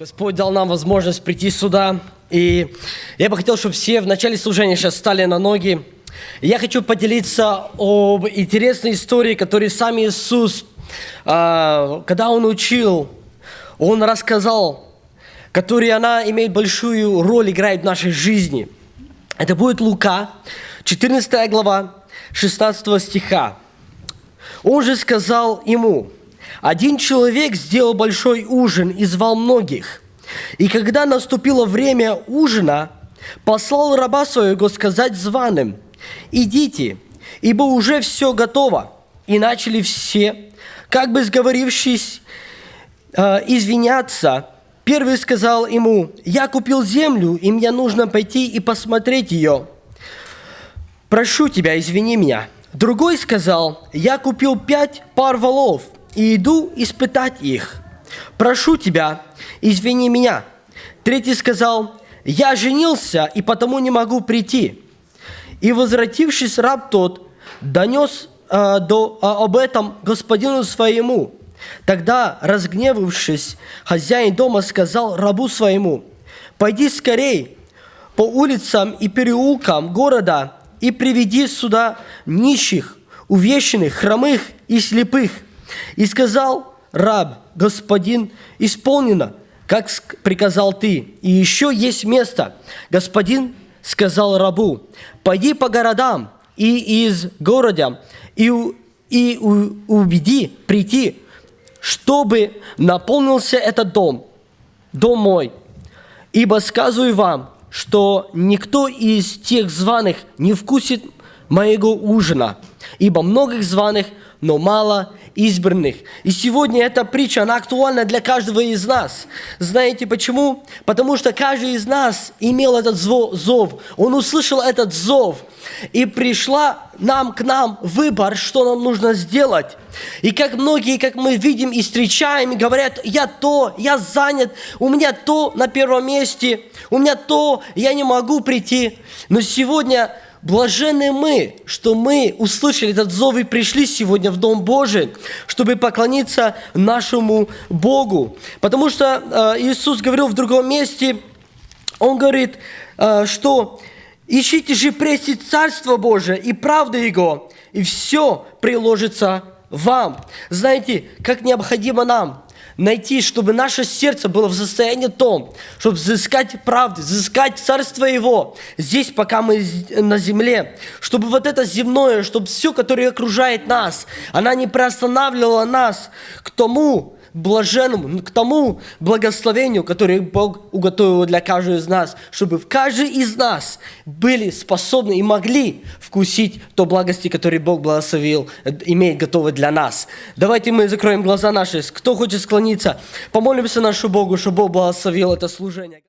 Господь дал нам возможность прийти сюда. И я бы хотел, чтобы все в начале служения сейчас стали на ноги. Я хочу поделиться об интересной истории, которую сам Иисус, а, когда Он учил, Он рассказал, которая она имеет большую роль, играет в нашей жизни. Это будет Лука, 14 глава, 16 стиха. Он же сказал ему, один человек сделал большой ужин и звал многих. И когда наступило время ужина, послал раба своего сказать званым, «Идите, ибо уже все готово». И начали все, как бы сговорившись, э, извиняться. Первый сказал ему, «Я купил землю, и мне нужно пойти и посмотреть ее. Прошу тебя, извини меня». Другой сказал, «Я купил пять пар волов, и иду испытать их. Прошу тебя, извини меня». Третий сказал, «Я женился, и потому не могу прийти». И возвратившись раб тот, донес э, до, э, об этом господину своему. Тогда, разгневавшись, хозяин дома сказал рабу своему, «Пойди скорей по улицам и переулкам города и приведи сюда нищих, увещенных, хромых и слепых». И сказал раб, господин, исполнено, как приказал ты. И еще есть место. Господин сказал рабу, пойди по городам и из города, и, и убеди прийти, чтобы наполнился этот дом, дом мой. Ибо сказываю вам, что никто из тех званых не вкусит моего ужина, ибо многих званых, но мало избранных. И сегодня эта притча, она актуальна для каждого из нас. Знаете почему? Потому что каждый из нас имел этот зов. Он услышал этот зов. И пришла нам к нам выбор, что нам нужно сделать. И как многие, как мы видим и встречаем, говорят, я то, я занят, у меня то на первом месте, у меня то, я не могу прийти. Но сегодня Блажены мы, что мы услышали этот зов и пришли сегодня в Дом Божий, чтобы поклониться нашему Богу. Потому что э, Иисус говорил в другом месте, Он говорит, э, что «Ищите же прежде Царство Божие и правду Его, и все приложится вам». Знаете, как необходимо нам найти, чтобы наше сердце было в состоянии том, чтобы взыскать правду, взыскать Царство Его здесь, пока мы на земле, чтобы вот это земное, чтобы все, которое окружает нас, она не приостанавливала нас к тому, блаженному, к тому благословению, которое Бог уготовил для каждого из нас, чтобы в каждый из нас были способны и могли вкусить то благости, которое Бог благословил, имеет готово для нас. Давайте мы закроем глаза наши. Кто хочет склониться, помолимся нашему Богу, чтобы Бог благословил это служение.